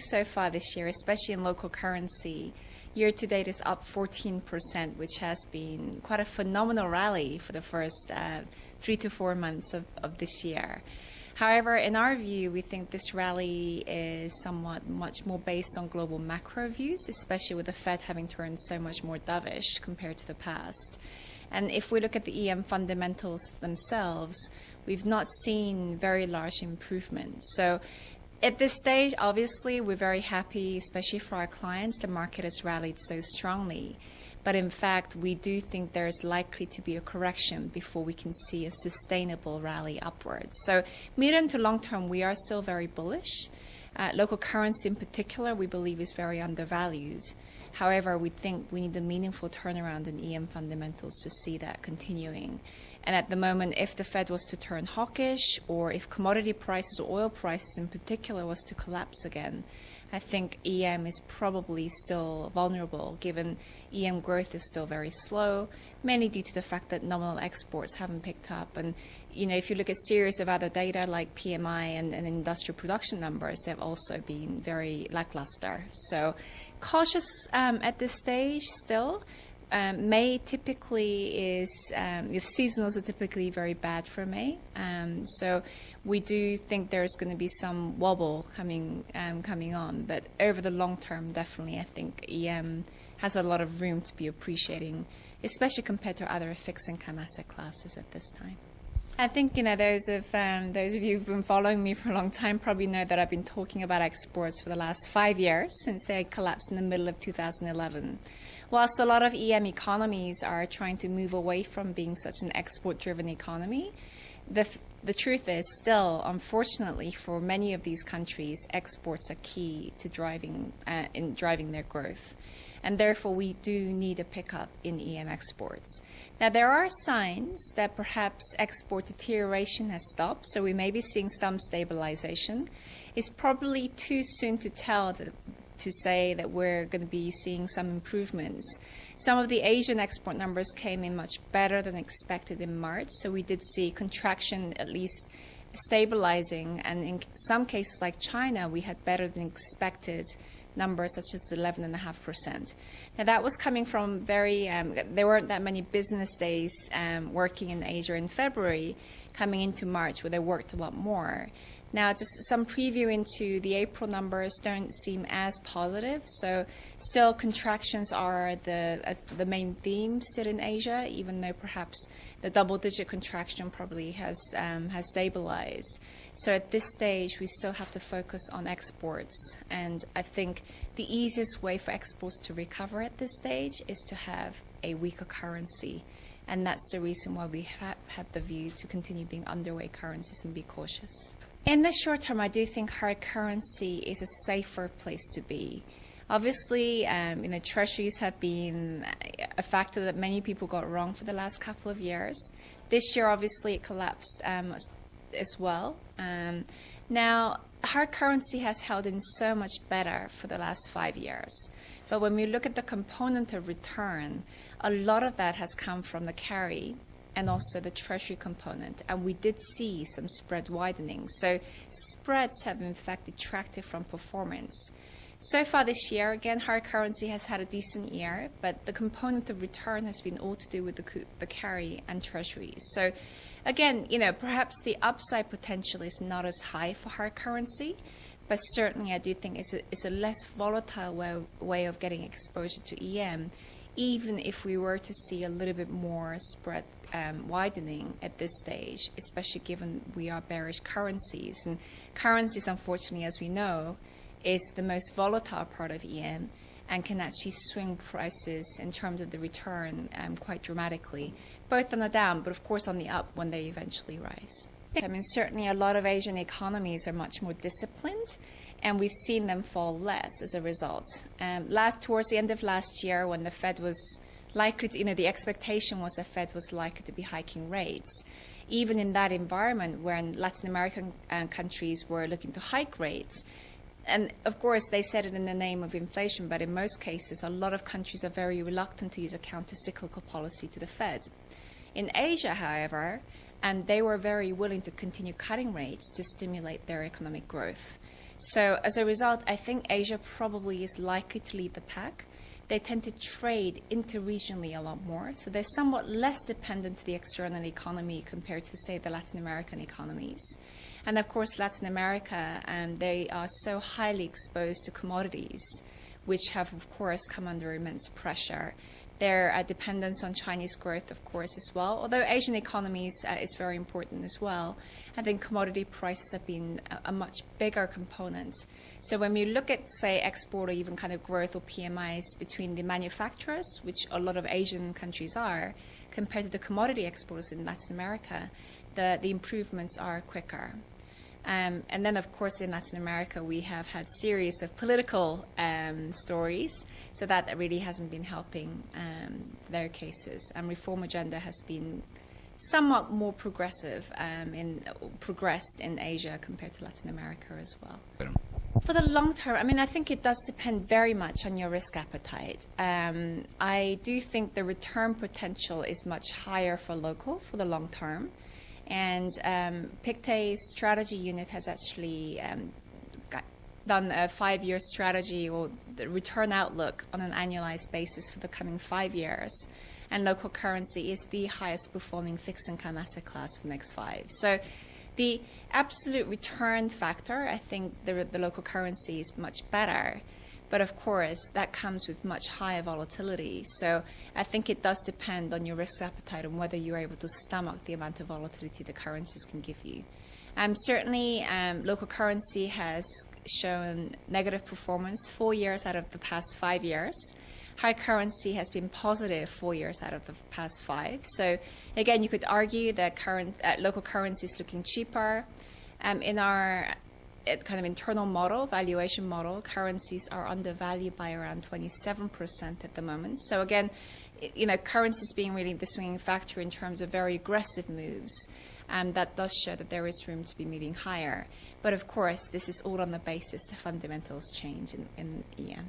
So far this year, especially in local currency, year to date is up 14%, which has been quite a phenomenal rally for the first uh, three to four months of, of this year. However, in our view, we think this rally is somewhat much more based on global macro views, especially with the Fed having turned so much more dovish compared to the past. And if we look at the EM fundamentals themselves, we've not seen very large improvements. So at this stage, obviously, we're very happy, especially for our clients, the market has rallied so strongly. But in fact, we do think there is likely to be a correction before we can see a sustainable rally upwards. So medium to long term, we are still very bullish. Uh, local currency in particular, we believe is very undervalued. However, we think we need a meaningful turnaround in EM fundamentals to see that continuing. And at the moment, if the Fed was to turn hawkish, or if commodity prices or oil prices in particular was to collapse again, I think EM is probably still vulnerable given EM growth is still very slow, mainly due to the fact that nominal exports haven't picked up. And you know, if you look at series of other data like PMI and, and industrial production numbers, they've also been very lackluster. So cautious um, at this stage still. Um, May typically is, um, the seasonals are typically very bad for May. Um, so we do think there's going to be some wobble coming um, coming on. But over the long term, definitely, I think EM has a lot of room to be appreciating, especially compared to other fixed income asset classes at this time. I think you know those of um, those of you who've been following me for a long time probably know that I've been talking about exports for the last five years since they collapsed in the middle of 2011. Whilst a lot of EM economies are trying to move away from being such an export-driven economy, the the truth is still, unfortunately, for many of these countries, exports are key to driving uh, in driving their growth and therefore we do need a pickup in EM exports. Now there are signs that perhaps export deterioration has stopped, so we may be seeing some stabilization. It's probably too soon to tell that, to say that we're going to be seeing some improvements. Some of the Asian export numbers came in much better than expected in March, so we did see contraction at least stabilizing, and in some cases like China, we had better than expected numbers such as 11.5%. Now that was coming from very, um, there weren't that many business days um, working in Asia in February coming into March where they worked a lot more. Now, just some preview into the April numbers don't seem as positive. So, still contractions are the uh, the main theme still in Asia, even though perhaps the double-digit contraction probably has um, has stabilized. So, at this stage, we still have to focus on exports, and I think the easiest way for exports to recover at this stage is to have a weaker currency. And that's the reason why we have had the view to continue being underweight currencies and be cautious. In the short term, I do think hard currency is a safer place to be. Obviously, um, you know, treasuries have been a factor that many people got wrong for the last couple of years. This year, obviously, it collapsed um, as well. Um, now, hard currency has held in so much better for the last five years. But when we look at the component of return, a lot of that has come from the carry and also the treasury component. And we did see some spread widening. So spreads have in fact detracted from performance. So far this year, again, hard currency has had a decent year, but the component of return has been all to do with the, the carry and treasuries. So again, you know, perhaps the upside potential is not as high for hard currency, but certainly I do think it's a, it's a less volatile way, way of getting exposure to EM even if we were to see a little bit more spread um, widening at this stage, especially given we are bearish currencies. And currencies, unfortunately, as we know, is the most volatile part of EM and can actually swing prices in terms of the return um, quite dramatically, both on the down, but of course on the up when they eventually rise. I mean, certainly a lot of Asian economies are much more disciplined and we've seen them fall less as a result. Um, last, towards the end of last year, when the Fed was likely to, you know, the expectation was the Fed was likely to be hiking rates. Even in that environment, when Latin American uh, countries were looking to hike rates, and of course, they said it in the name of inflation, but in most cases, a lot of countries are very reluctant to use a counter-cyclical policy to the Fed. In Asia, however, and they were very willing to continue cutting rates to stimulate their economic growth. So as a result, I think Asia probably is likely to lead the pack. They tend to trade interregionally a lot more, so they're somewhat less dependent to the external economy compared to, say, the Latin American economies. And of course, Latin America, um, they are so highly exposed to commodities, which have, of course, come under immense pressure. Their uh, dependence on Chinese growth, of course, as well. Although Asian economies uh, is very important as well, I think commodity prices have been a, a, much bigger component. So when we look at, say, export or even kind of growth or PMIs between the manufacturers, which a lot of Asian countries are, compared to the commodity exporters in Latin America, the, the improvements are quicker. Um, and then, of course, in Latin America, we have had series of political um, stories, so that really hasn't been helping um, their cases. And reform agenda has been somewhat more progressive um, in progressed in Asia compared to Latin America as well. For the long term, I mean, I think it does depend very much on your risk appetite. Um, I do think the return potential is much higher for local for the long term. And um, Pictet's strategy unit has actually um, done a five-year strategy or the return outlook on an annualized basis for the coming five years. And local currency is the highest performing fixed income asset class for the next five. So the absolute return factor, I think the, the local currency is much better. But of course, that comes with much higher volatility. So I think it does depend on your risk appetite and whether you're able to stomach the amount of volatility the currencies can give you. Um, certainly, um, local currency has shown negative performance four years out of the past five years. High currency has been positive four years out of the past five. So again, you could argue that current uh, local currency is looking cheaper. Um, in our kind of internal model, valuation model, currencies are undervalued by around 27% at the moment. So again, you know, currencies being really the swinging factor in terms of very aggressive moves, um, that does show that there is room to be moving higher. But of course, this is all on the basis that fundamentals change in, in EM.